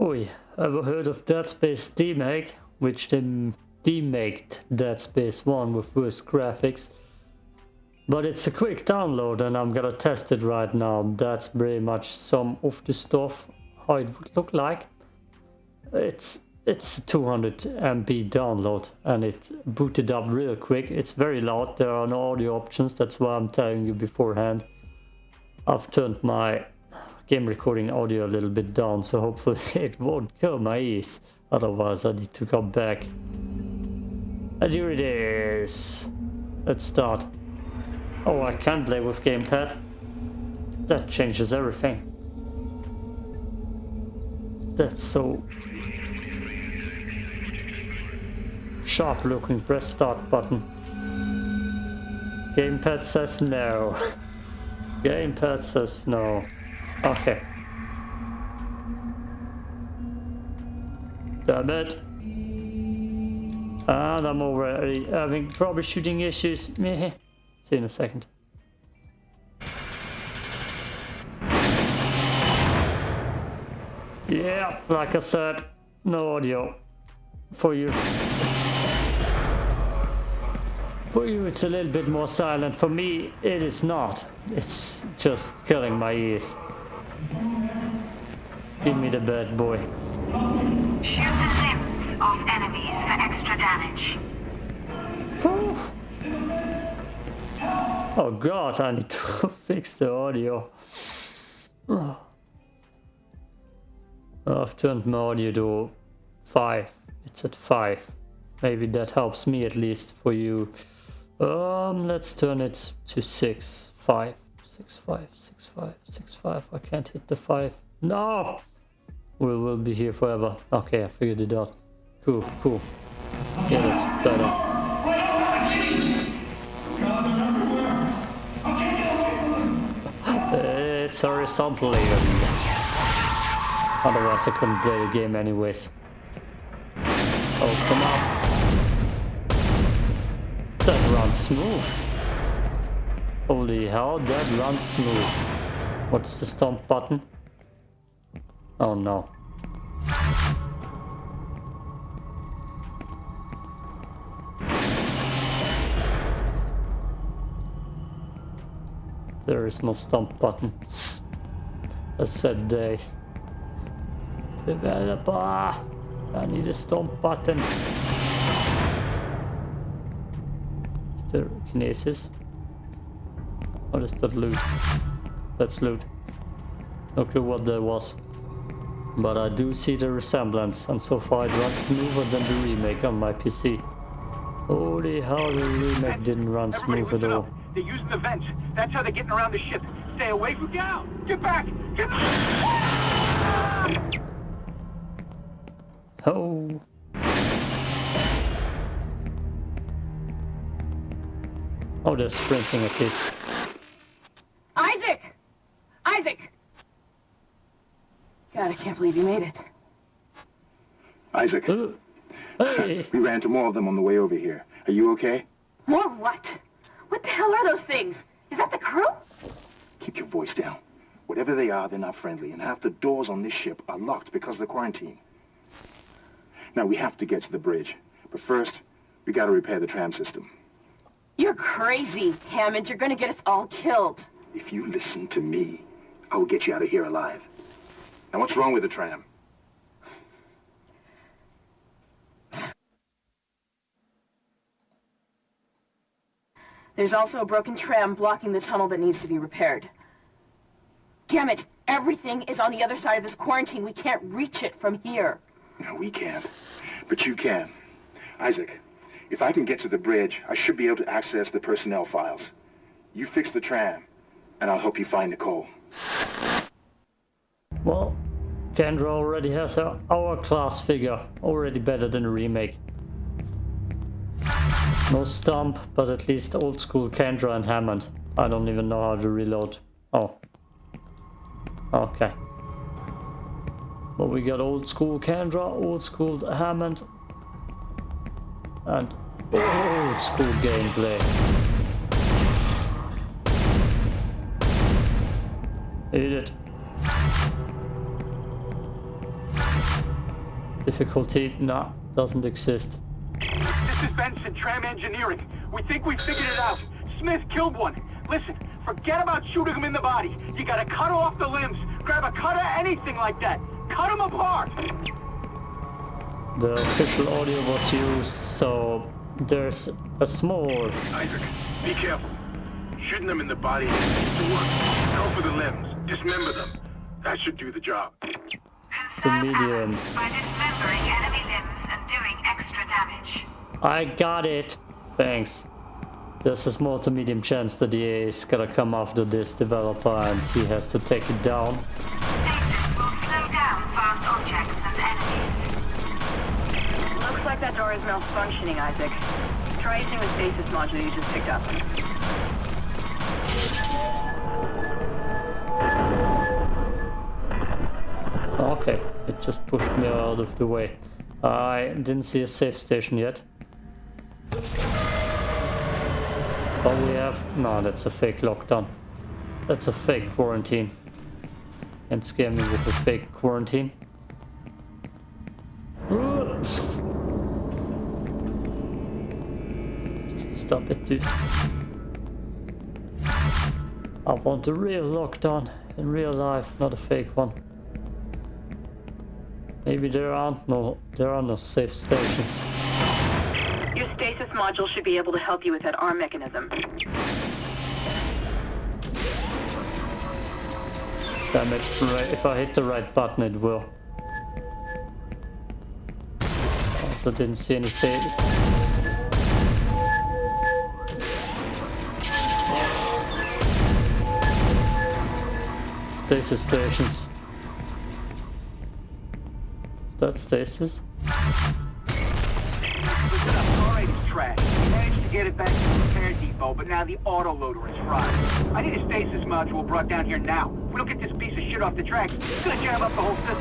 Oi, ever heard of Dead Space Demake? Which they demaked Dead Space 1 with worse graphics. But it's a quick download and I'm gonna test it right now. That's pretty much some of the stuff, how it would look like. It's it's 200 MB download and it booted up real quick. It's very loud, there are no audio options, that's why I'm telling you beforehand. I've turned my game recording audio a little bit down, so hopefully it won't kill my ears. Otherwise I need to come back. And here it is. Let's start. Oh, I can play with gamepad. That changes everything. That's so sharp looking. Press start button. Gamepad says no. Gamepad says no. Okay. Damn it. And I'm already having troubleshooting issues. Meh. See you in a second. Yeah, like I said, no audio for you. It's, for you it's a little bit more silent. For me it is not. It's just killing my ears. Give me the bad boy. Shoot the limbs off enemies for extra damage. Poof. Oh god, I need to fix the audio. I've turned my audio to 5. It's at 5. Maybe that helps me at least for you. Um, let's turn it to 6. 5. 6, 5, 6, 5, 6, 5. I can't hit the 5. No! We will be here forever. Okay, I figured it out. Cool, cool. Yeah, that's better. Eh, it's horizontal even, yes. Otherwise I couldn't play the game anyways. Oh, come on. That runs smooth. Holy hell, that runs smooth. What's the stomp button? Oh no. There is no stomp button. A sad day. Developer! I need a stomp button. Is there kinesis? Oh, what is that loot? That's loot. No clue what that was. But I do see the resemblance, and so far it runs smoother than the remake on my PC. Holy hell, the remake didn't run smooth at all. They're using the vents. That's how they're getting around the ship. Stay away from... Out! Get back! Get back! Oh. Oh, they're sprinting at least. Isaac! Isaac! God, I can't believe you made it. Isaac, Hey! we ran into more of them on the way over here. Are you okay? More what? What the hell are those things? Is that the crew? Keep your voice down. Whatever they are, they're not friendly, and half the doors on this ship are locked because of the quarantine. Now, we have to get to the bridge. But first, we gotta repair the tram system. You're crazy, Hammond. You're gonna get us all killed. If you listen to me, I will get you out of here alive. Now, what's wrong with the tram? There's also a broken tram blocking the tunnel that needs to be repaired. Damn it! Everything is on the other side of this quarantine. We can't reach it from here. No, we can't. But you can. Isaac, if I can get to the bridge, I should be able to access the personnel files. You fix the tram, and I'll help you find Nicole. Well, Kendra already has her hour class figure. Already better than a remake. No stomp, but at least old school Kendra and Hammond. I don't even know how to reload. Oh. Okay. But we got old school Kendra, old school Hammond, and old school gameplay. Eat it. Difficulty? Nah, doesn't exist. This is Benson, Tram Engineering. We think we figured it out. Smith killed one. Listen, forget about shooting him in the body. You gotta cut off the limbs. Grab a cutter, anything like that. Cut him apart. The official audio was used, so there's a small Isaac, be careful. Shooting them in the body seems to work. Go for the limbs. Dismember them. That should do the job. Conserve medium. ammo by dismembering enemy limbs and doing extra damage. I got it. Thanks. There's a small to medium chance that the A is gonna come after this developer and he has to take it down. Stasis down fast objects and enemies. Looks like that door is malfunctioning, Isaac. Try using the stasis module you just picked up. It just pushed me out of the way. I didn't see a safe station yet. But we have... No, that's a fake lockdown. That's a fake quarantine. And scare me with a fake quarantine. Stop it, dude. I want a real lockdown in real life, not a fake one. Maybe there aren't no there are no safe stations. Your stasis module should be able to help you with that arm mechanism. Damn it, right, if I hit the right button it will. Also didn't see any safe Stasis stations. That stasis? Trash. Managed to get it back to the repair depot, but now the autoloader is fried. I need a stasis module brought down here now. If we don't get this piece of shit off the tracks, it's gonna jam up the whole system.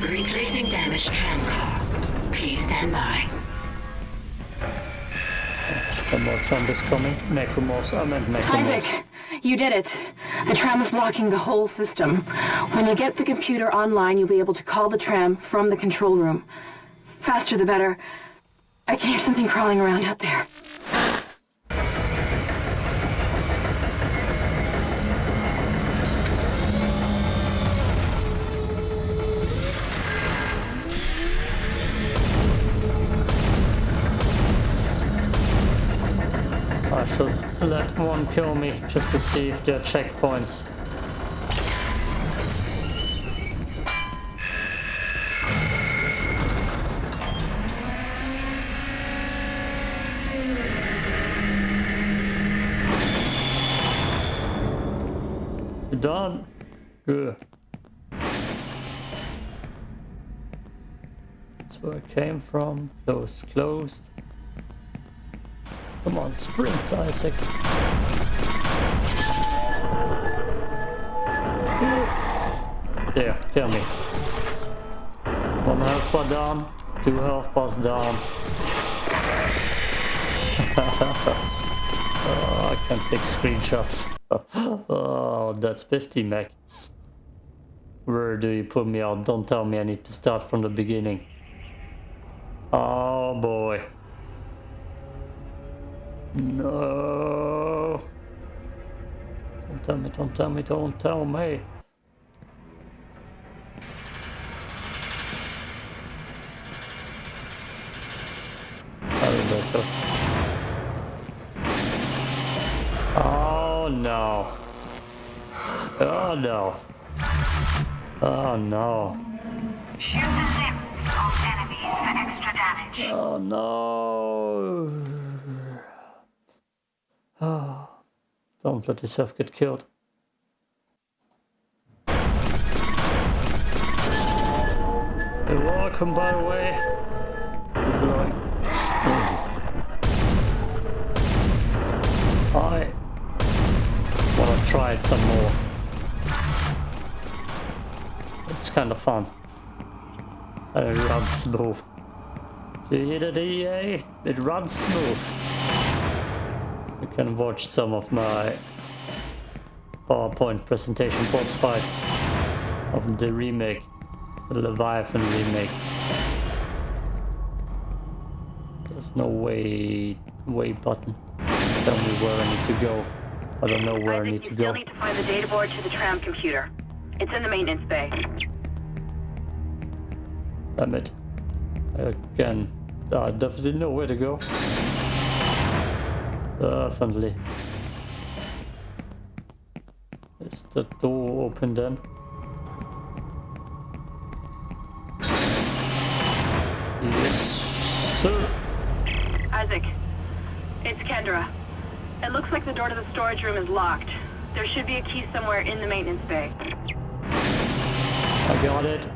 Retracing damaged tram car. Please stand by. More zombies coming. Necromorphs, I meant necromorphs. Isaac, you did it. The tram is blocking the whole system. When you get the computer online, you'll be able to call the tram from the control room. Faster the better. I can hear something crawling around out there. Let one kill me just to see if there are checkpoints. You done? Good. That's where I came from. Closed, closed. Come on, sprint, Isaac. There, kill me. One health bar down, two health bars down. oh, I can't take screenshots. oh, that's bestie Mac. Where do you put me out? Don't tell me I need to start from the beginning. Oh boy. No. Don't tell me, don't tell me, don't tell me. Elevator. Oh no. Oh no. Oh no. Shoot the limbs of enemies for extra damage. Oh no. Oh. Don't let yourself get killed. You're welcome, by the way. I want to try it some more. It's kind of fun. And it runs smooth. Do you hear that EA? It runs smooth. You can watch some of my PowerPoint presentation boss fights of the remake, the Leviathan remake. There's no way, way button. Tell me where I need to go. I don't know where I Isaac, need you to still go. need to find the data board to the tram computer. It's in the maintenance bay. Damn it. Again, I definitely know where to go. Uh, Definitely. Is the door open then? Yes, sir. Isaac, it's Kendra. It looks like the door to the storage room is locked. There should be a key somewhere in the maintenance bay. I got it.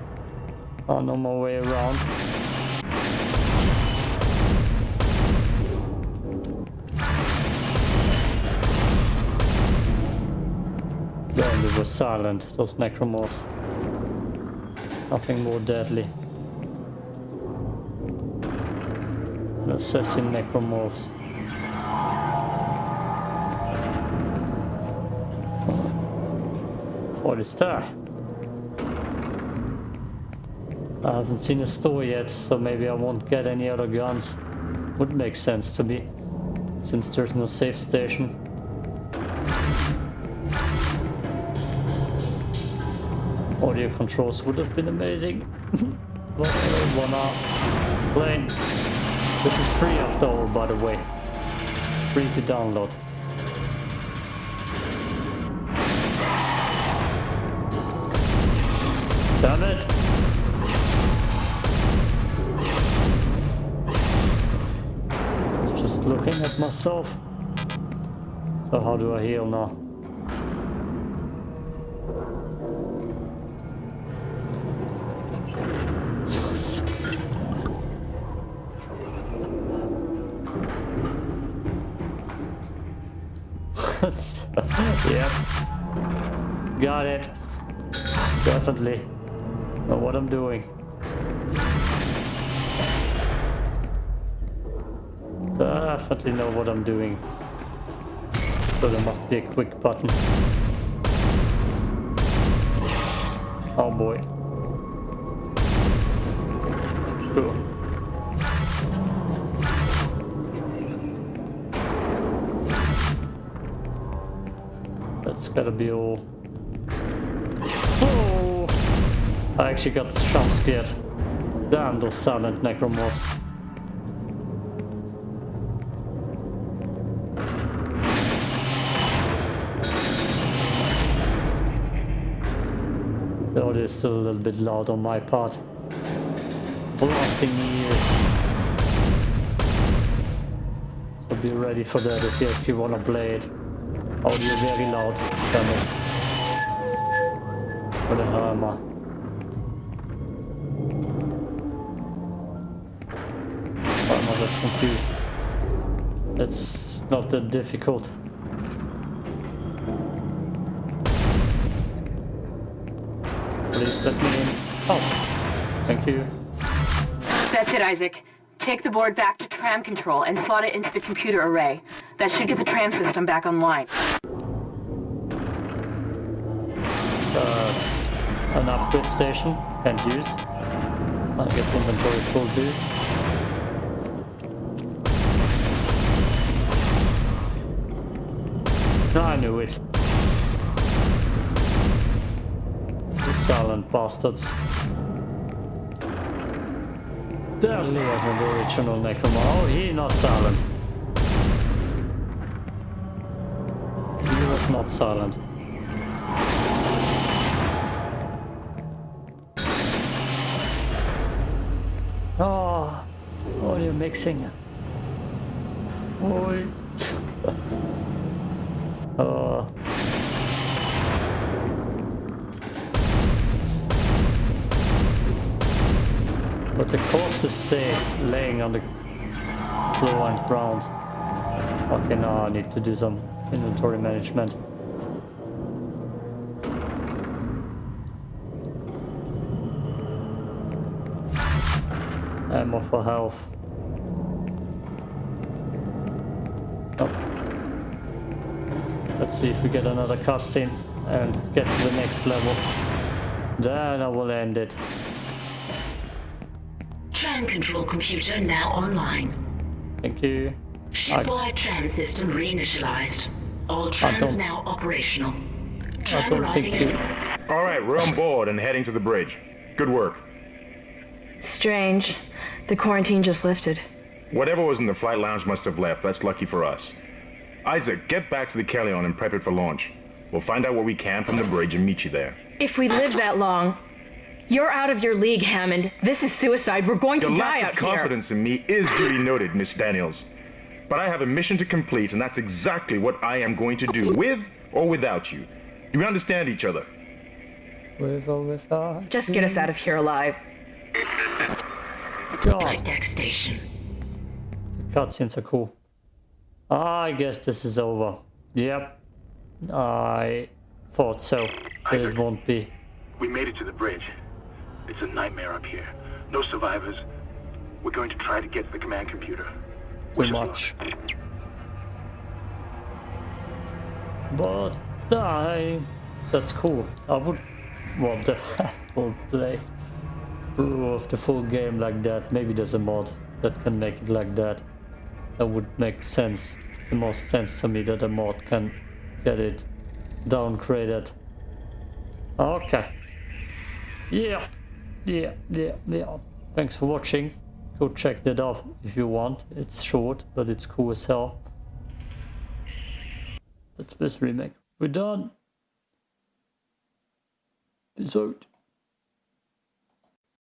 On on my way around. Then they were silent, those necromorphs. Nothing more deadly. Assassin necromorphs. What is that? I haven't seen a store yet, so maybe I won't get any other guns. Would make sense to me, since there's no safe station. Audio controls would have been amazing. Wanna plane. This is free after all, by the way. Free to download. Damn it! I was just looking at myself. So how do I heal now? yep. Got it. Definitely. Know what I'm doing. Definitely know what I'm doing. So there must be a quick button. Oh boy. Cool. That's be all. Oh! I actually got jump scared. Damn those silent necromorphs. The audio is still a little bit loud on my part. Blasting ears. So be ready for that if you actually wanna play it. Audio very loud, damn it. For the hammer. Oh, I'm not that confused. It's not that difficult. Please let me in. Oh, thank you. That's it, Isaac. Take the board back to tram control and slot it into the computer array. That should get the tram system back online. That's an upgrade station. Can't use. I guess inventory full too. No, I knew it. You silent bastards. Deadlier than the original Necromar. Oh, he not silent. He was not silent. Ah, oh, oh, you're mixing. Oh. to stay laying on the floor and ground. Okay, now I need to do some inventory management. Ammo for health. Oh. Let's see if we get another cutscene and get to the next level. Then I will end it. Tram control computer now online. Thank you. Shipwide tram system reinitialized. All trams now operational. I Tram don't arriving think you... at All right, we're on board and heading to the bridge. Good work. Strange. The quarantine just lifted. Whatever was in the flight lounge must have left. That's lucky for us. Isaac, get back to the Kellion and prep it for launch. We'll find out what we can from the bridge and meet you there. If we live that long, you're out of your league, Hammond. This is suicide. We're going to Your die lack out of here. confidence in me is duly noted, Miss Daniels. But I have a mission to complete, and that's exactly what I am going to do, with or without you. Do we understand each other? With or without... Just get us out of here alive. God, flight deck station. the cutscenes are cool. I guess this is over. Yep. I thought so. But it won't be. We made it to the bridge. It's a nightmare up here. No survivors. We're going to try to get to the command computer. Too Wish us much. luck. But I... That's cool. I would want to have full play of the full game like that. Maybe there's a mod that can make it like that. That would make sense. The most sense to me that a mod can get it downgraded. Okay. Yeah. Yeah, yeah, yeah. Thanks for watching. Go check that out if you want. It's short, but it's cool as hell. That's this remake. We're done. Peace out.